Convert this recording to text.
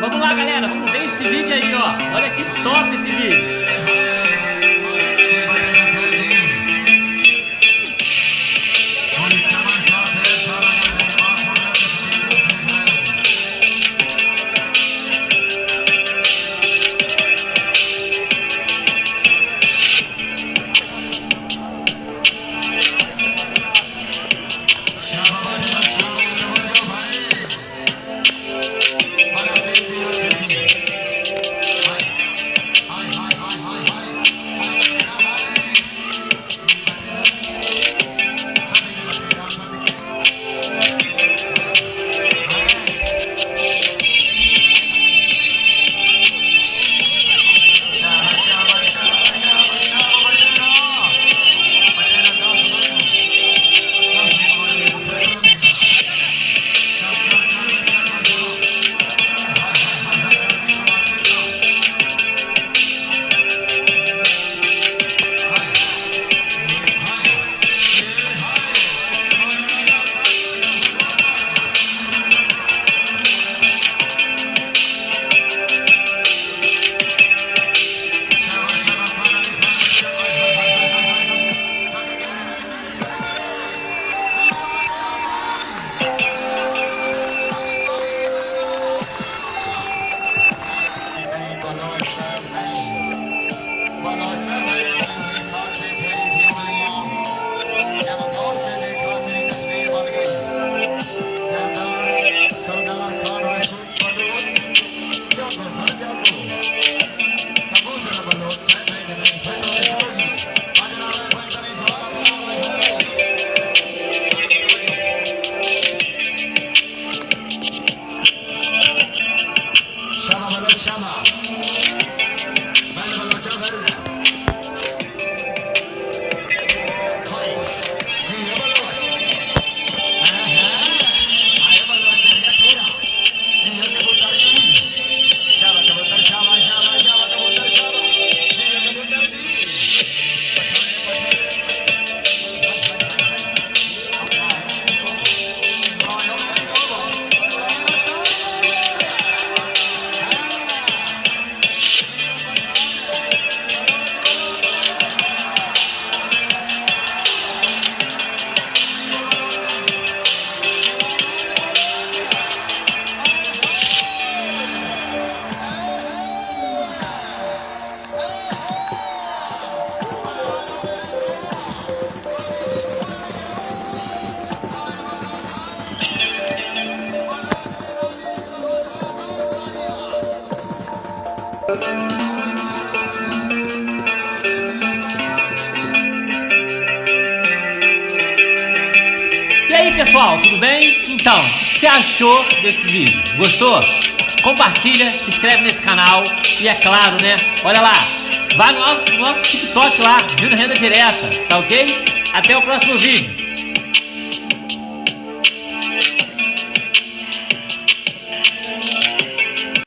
Vamos lá, galera. Vamos ver esse vídeo aí, ó. Olha que top esse vídeo. E aí pessoal, tudo bem? Então, o que você achou desse vídeo? Gostou? Compartilha, se inscreve nesse canal e é claro, né? Olha lá, vai no nosso, no nosso TikTok lá, Júnior Renda Direta, tá ok? Até o próximo vídeo.